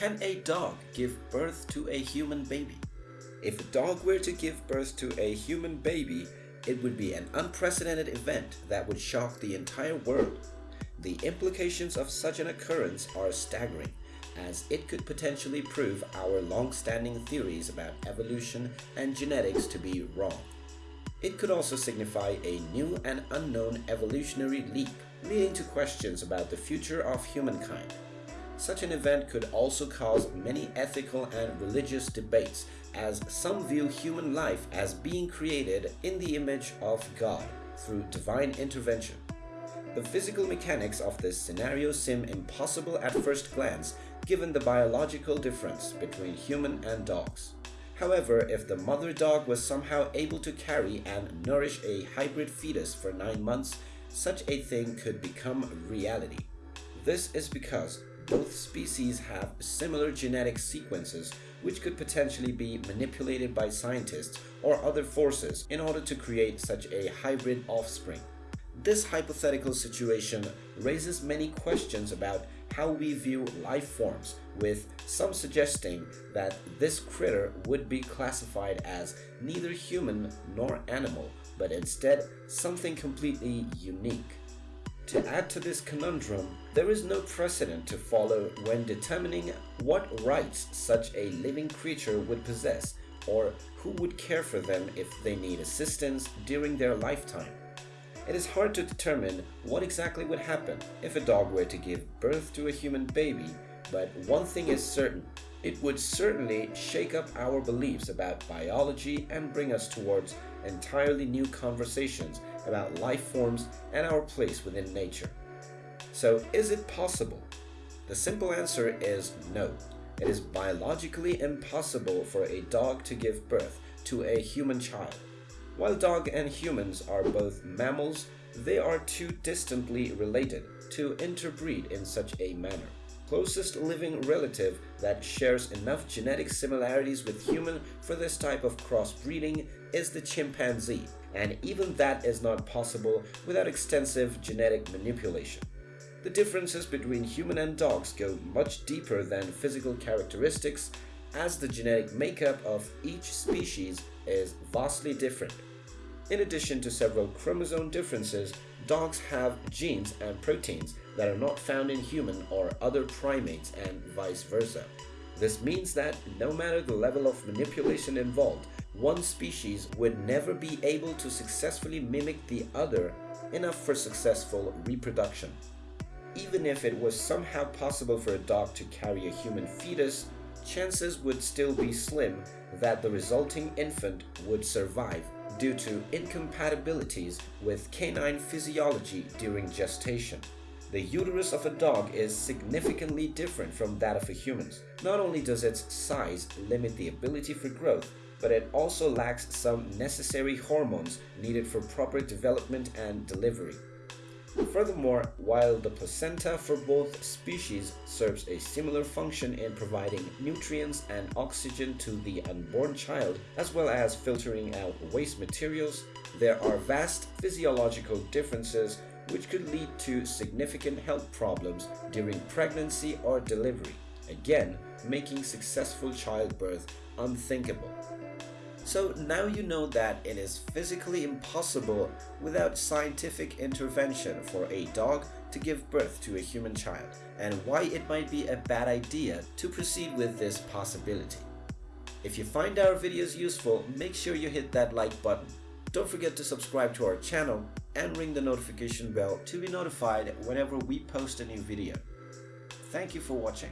Can a dog give birth to a human baby? If a dog were to give birth to a human baby, it would be an unprecedented event that would shock the entire world. The implications of such an occurrence are staggering, as it could potentially prove our long-standing theories about evolution and genetics to be wrong. It could also signify a new and unknown evolutionary leap, leading to questions about the future of humankind. Such an event could also cause many ethical and religious debates, as some view human life as being created in the image of God through divine intervention. The physical mechanics of this scenario seem impossible at first glance given the biological difference between human and dogs. However, if the mother dog was somehow able to carry and nourish a hybrid fetus for 9 months, such a thing could become reality. This is because both species have similar genetic sequences which could potentially be manipulated by scientists or other forces in order to create such a hybrid offspring. This hypothetical situation raises many questions about how we view life forms, with some suggesting that this critter would be classified as neither human nor animal, but instead something completely unique. To add to this conundrum, there is no precedent to follow when determining what rights such a living creature would possess or who would care for them if they need assistance during their lifetime. It is hard to determine what exactly would happen if a dog were to give birth to a human baby, but one thing is certain. It would certainly shake up our beliefs about biology and bring us towards entirely new conversations about life forms and our place within nature. So is it possible? The simple answer is no. It is biologically impossible for a dog to give birth to a human child. While dog and humans are both mammals, they are too distantly related to interbreed in such a manner. Closest living relative that shares enough genetic similarities with human for this type of crossbreeding is the chimpanzee, and even that is not possible without extensive genetic manipulation. The differences between human and dogs go much deeper than physical characteristics as the genetic makeup of each species is vastly different. In addition to several chromosome differences, dogs have genes and proteins that are not found in human or other primates and vice versa. This means that no matter the level of manipulation involved, one species would never be able to successfully mimic the other enough for successful reproduction. Even if it was somehow possible for a dog to carry a human fetus, chances would still be slim that the resulting infant would survive due to incompatibilities with canine physiology during gestation. The uterus of a dog is significantly different from that of a human's. Not only does its size limit the ability for growth, but it also lacks some necessary hormones needed for proper development and delivery. Furthermore, while the placenta for both species serves a similar function in providing nutrients and oxygen to the unborn child, as well as filtering out waste materials, there are vast physiological differences which could lead to significant health problems during pregnancy or delivery, again making successful childbirth unthinkable. So now you know that it is physically impossible without scientific intervention for a dog to give birth to a human child and why it might be a bad idea to proceed with this possibility. If you find our videos useful, make sure you hit that like button. Don't forget to subscribe to our channel and ring the notification bell to be notified whenever we post a new video. Thank you for watching.